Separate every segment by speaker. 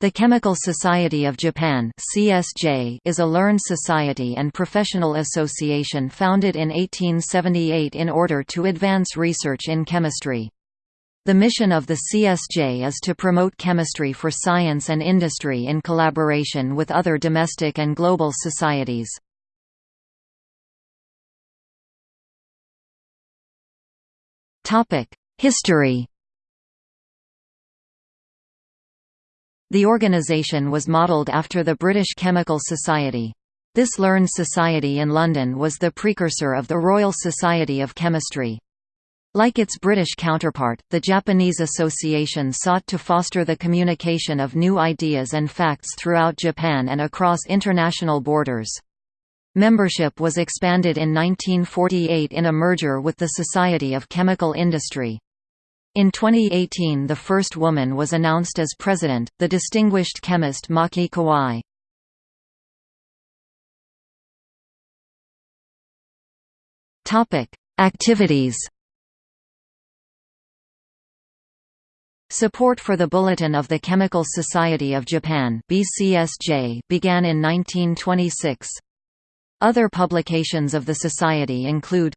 Speaker 1: The Chemical Society of Japan (CSJ) is a learned society and professional association founded in 1878 in order to advance research in chemistry. The mission of the CSJ is to promote chemistry for science and industry in collaboration with other domestic and global societies. History The organisation was modelled after the British Chemical Society. This learned society in London was the precursor of the Royal Society of Chemistry. Like its British counterpart, the Japanese association sought to foster the communication of new ideas and facts throughout Japan and across international borders. Membership was expanded in 1948 in a merger with the Society of Chemical Industry. In 2018 the first woman was announced as president, the distinguished chemist Maki Kawai. Activities Support for the Bulletin of the Chemical Society of Japan BCSJ began in 1926. Other publications of the society include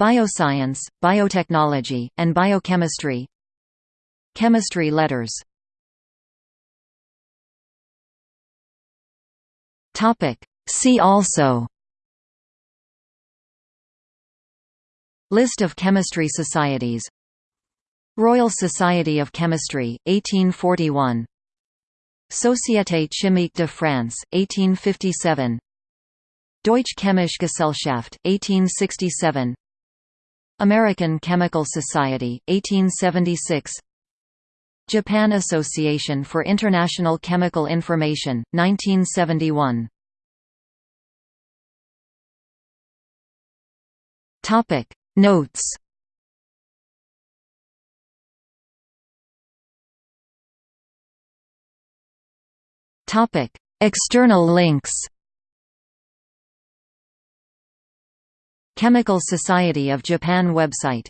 Speaker 1: Bioscience, Biotechnology, and Biochemistry. Chemistry letters. See also. List of chemistry societies. Royal Society of Chemistry, 1841 Société Chimique de France, 1857 Deutsche Chemische Gesellschaft, 1867 American Chemical Society, 1876 Japan Association for International Chemical Information, 1971 Notes. External links Chemical Society of Japan website